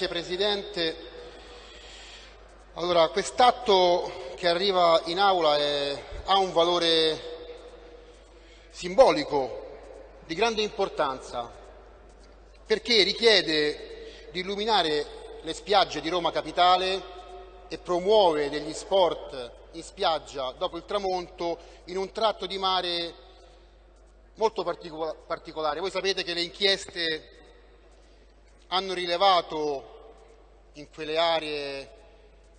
Grazie Presidente. Allora, quest'atto che arriva in aula è, ha un valore simbolico di grande importanza perché richiede di illuminare le spiagge di Roma Capitale e promuove degli sport in spiaggia dopo il tramonto in un tratto di mare molto particolare. Voi sapete che le inchieste hanno rilevato in quelle aree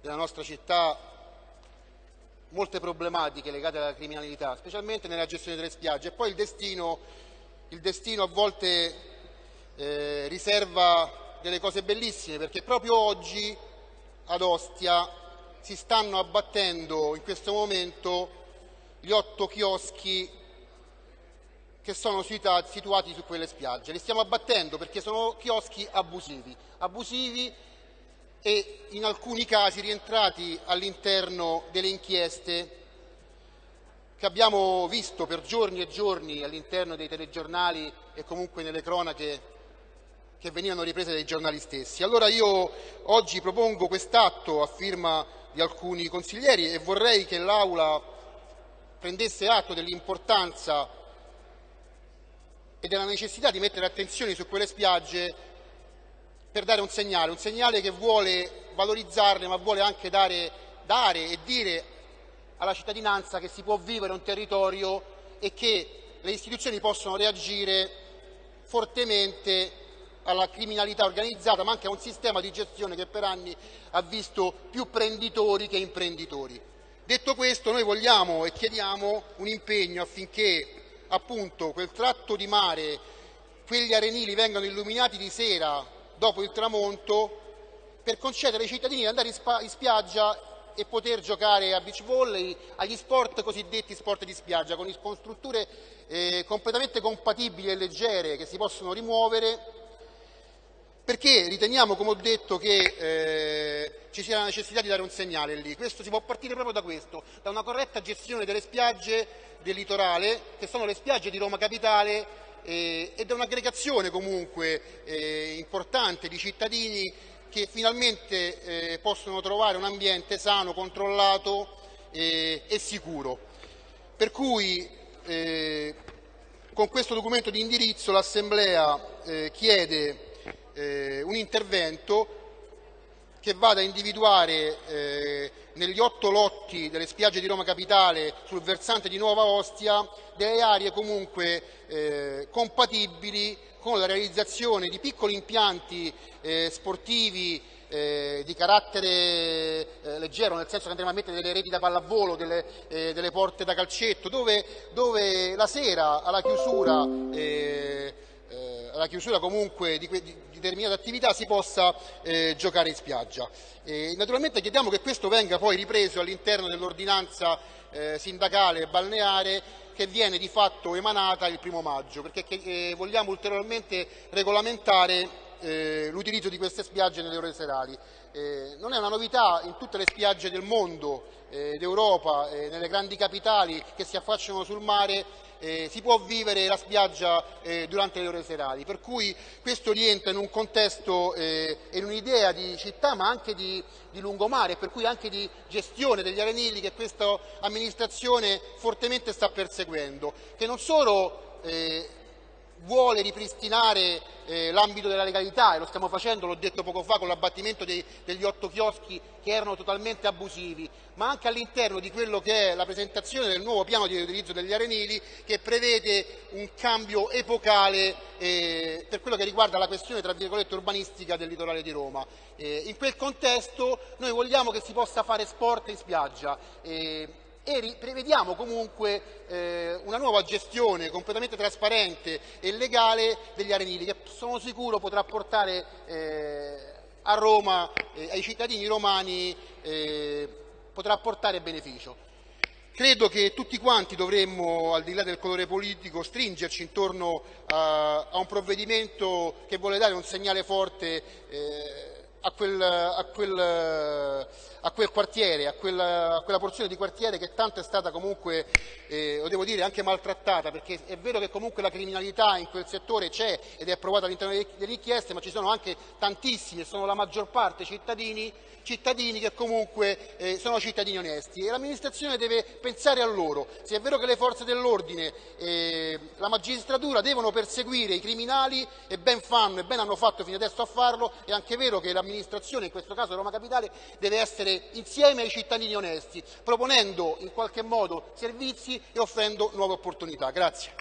della nostra città molte problematiche legate alla criminalità, specialmente nella gestione delle spiagge. E poi il destino, il destino a volte eh, riserva delle cose bellissime, perché proprio oggi ad Ostia si stanno abbattendo in questo momento gli otto chioschi che sono situati su quelle spiagge. Li stiamo abbattendo perché sono chioschi abusivi, abusivi e in alcuni casi rientrati all'interno delle inchieste che abbiamo visto per giorni e giorni all'interno dei telegiornali e comunque nelle cronache che venivano riprese dai giornali stessi. Allora io oggi propongo quest'atto a firma di alcuni consiglieri e vorrei che l'Aula prendesse atto dell'importanza e della necessità di mettere attenzione su quelle spiagge per dare un segnale, un segnale che vuole valorizzarle ma vuole anche dare, dare e dire alla cittadinanza che si può vivere un territorio e che le istituzioni possono reagire fortemente alla criminalità organizzata ma anche a un sistema di gestione che per anni ha visto più prenditori che imprenditori. Detto questo noi vogliamo e chiediamo un impegno affinché appunto quel tratto di mare, quegli arenili vengano illuminati di sera dopo il tramonto per concedere ai cittadini di andare in, in spiaggia e poter giocare a beach volley, agli sport cosiddetti sport di spiaggia, con, con strutture eh, completamente compatibili e leggere che si possono rimuovere perché riteniamo, come ho detto, che eh, ci sia la necessità di dare un segnale lì. Questo si può partire proprio da questo, da una corretta gestione delle spiagge del litorale, che sono le spiagge di Roma Capitale, eh, e da un'aggregazione comunque eh, importante di cittadini che finalmente eh, possono trovare un ambiente sano, controllato eh, e sicuro. Per cui eh, con questo documento di indirizzo l'Assemblea chiede eh, un intervento che vada a individuare eh, negli otto lotti delle spiagge di Roma Capitale sul versante di Nuova Ostia delle aree comunque eh, compatibili con la realizzazione di piccoli impianti eh, sportivi eh, di carattere eh, leggero, nel senso che andremo a mettere delle reti da pallavolo, delle, eh, delle porte da calcetto, dove, dove, la sera alla chiusura alla chiusura comunque di, di, determinate attività si possa eh, giocare in spiaggia. E naturalmente chiediamo che questo venga poi ripreso all'interno dell'ordinanza eh, sindacale balneare che viene di fatto emanata il primo maggio, perché eh, vogliamo ulteriormente regolamentare eh, l'utilizzo di queste spiagge nelle ore serali. Eh, non è una novità in tutte le spiagge del mondo, eh, d'Europa, eh, nelle grandi capitali che si affacciano sul mare, eh, si può vivere la spiaggia eh, durante le ore serali, per cui questo rientra in un contesto e in un'idea di città ma anche di, di lungomare, per cui anche di gestione degli arenili che questa amministrazione fortemente sta perseguendo, che non solo vuole ripristinare eh, l'ambito della legalità e lo stiamo facendo, l'ho detto poco fa, con l'abbattimento degli otto chioschi che erano totalmente abusivi, ma anche all'interno di quello che è la presentazione del nuovo piano di utilizzo degli arenili che prevede un cambio epocale eh, per quello che riguarda la questione tra virgolette urbanistica del litorale di Roma. Eh, in quel contesto noi vogliamo che si possa fare sport in spiaggia. E prevediamo comunque eh, una nuova gestione completamente trasparente e legale degli arenili che sono sicuro potrà portare eh, a Roma, eh, ai cittadini romani, eh, potrà portare beneficio. Credo che tutti quanti dovremmo, al di là del colore politico, stringerci intorno a, a un provvedimento che vuole dare un segnale forte eh, a quel, a quel, a quel quartiere, a quella, a quella, porzione di quartiere che tanto è stata comunque, eh, lo devo dire, anche maltrattata, perché è vero che comunque la criminalità in quel settore c'è ed è approvata all'interno delle richieste, ma ci sono anche tantissimi, e sono la maggior parte cittadini, cittadini che comunque eh, sono cittadini onesti e l'amministrazione deve pensare a loro. Se è vero che le forze dell'ordine e la magistratura devono perseguire i criminali e ben fanno e ben hanno fatto fino adesso a farlo, è anche vero che l'amministrazione, in questo caso Roma Capitale, deve essere insieme ai cittadini onesti, proponendo in qualche modo servizi e offrendo nuove opportunità. Grazie.